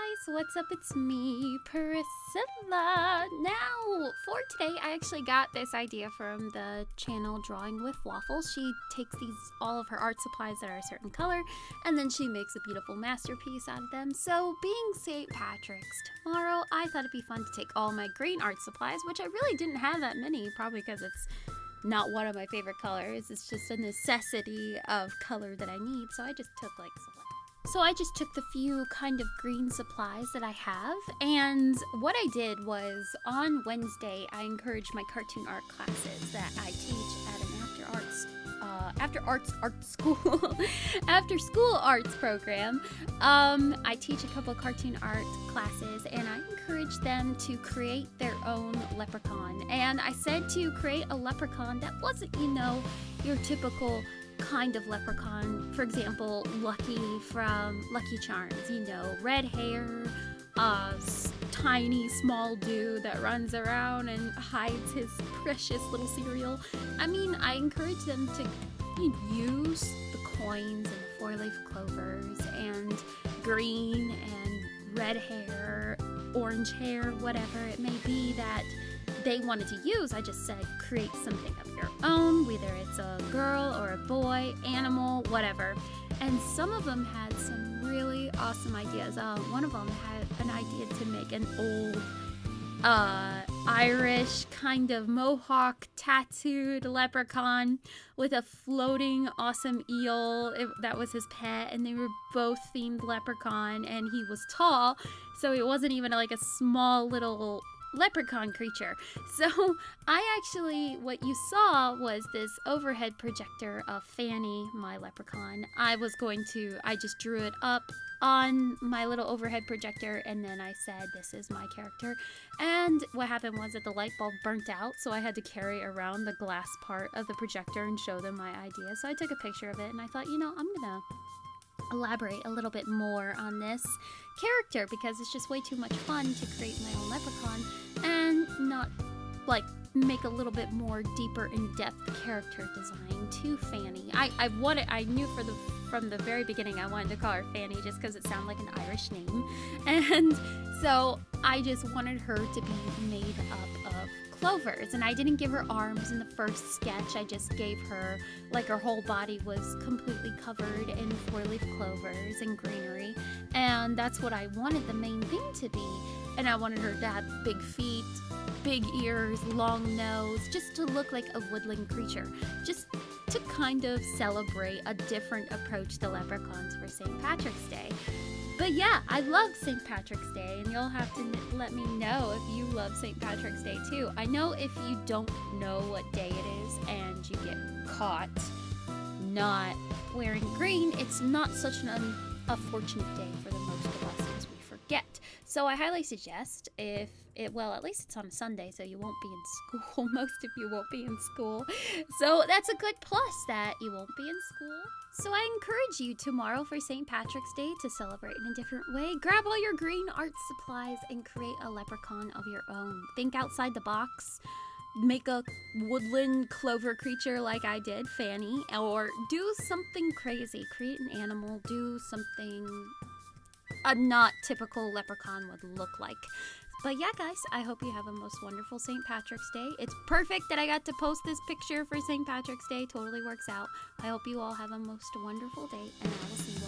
guys, what's up? It's me, Priscilla. Now, for today, I actually got this idea from the channel Drawing with Waffles. She takes these all of her art supplies that are a certain color, and then she makes a beautiful masterpiece out of them. So, being St. Patrick's tomorrow, I thought it'd be fun to take all my green art supplies, which I really didn't have that many, probably because it's not one of my favorite colors. It's just a necessity of color that I need, so I just took like some so I just took the few kind of green supplies that I have, and what I did was on Wednesday I encouraged my cartoon art classes that I teach at an after arts uh, after arts art school after school arts program. Um, I teach a couple cartoon art classes, and I encourage them to create their own leprechaun. And I said to create a leprechaun that wasn't, you know, your typical kind of leprechaun. For example, Lucky from Lucky Charms, you know, red hair, uh, tiny small dude that runs around and hides his precious little cereal. I mean, I encourage them to use the coins and the four leaf clovers and green and red hair, orange hair, whatever it may be that they wanted to use. I just said create something of your own, whether it's a girl a boy, animal, whatever. And some of them had some really awesome ideas. Uh, one of them had an idea to make an old uh, Irish kind of mohawk tattooed leprechaun with a floating awesome eel. It, that was his pet, and they were both themed leprechaun, and he was tall, so it wasn't even like a small little leprechaun creature. So I actually, what you saw was this overhead projector of Fanny, my leprechaun. I was going to, I just drew it up on my little overhead projector and then I said this is my character and what happened was that the light bulb burnt out so I had to carry around the glass part of the projector and show them my idea so I took a picture of it and I thought you know I'm gonna elaborate a little bit more on this character because it's just way too much fun to create my own leprechaun not like make a little bit more deeper in-depth character design to Fanny. I, I wanted I knew for the from the very beginning I wanted to call her Fanny just because it sounded like an Irish name. And so I just wanted her to be made up of clovers and I didn't give her arms in the first sketch. I just gave her like her whole body was completely covered in four-leaf clovers and greenery and that's what I wanted the main thing to be. And I wanted her to have big feet, big ears, long nose, just to look like a woodland creature. Just to kind of celebrate a different approach to leprechauns for St. Patrick's Day. But yeah, I love St. Patrick's Day, and you'll have to let me know if you love St. Patrick's Day too. I know if you don't know what day it is and you get caught not wearing green, it's not such an unfortunate day for the most forget. So I highly suggest if it, well, at least it's on a Sunday, so you won't be in school. Most of you won't be in school. So that's a good plus that you won't be in school. So I encourage you tomorrow for St. Patrick's Day to celebrate in a different way. Grab all your green art supplies and create a leprechaun of your own. Think outside the box. Make a woodland clover creature like I did, Fanny, or do something crazy. Create an animal, do something a not typical leprechaun would look like. But yeah, guys, I hope you have a most wonderful St. Patrick's Day. It's perfect that I got to post this picture for St. Patrick's Day. Totally works out. I hope you all have a most wonderful day, and I will see you.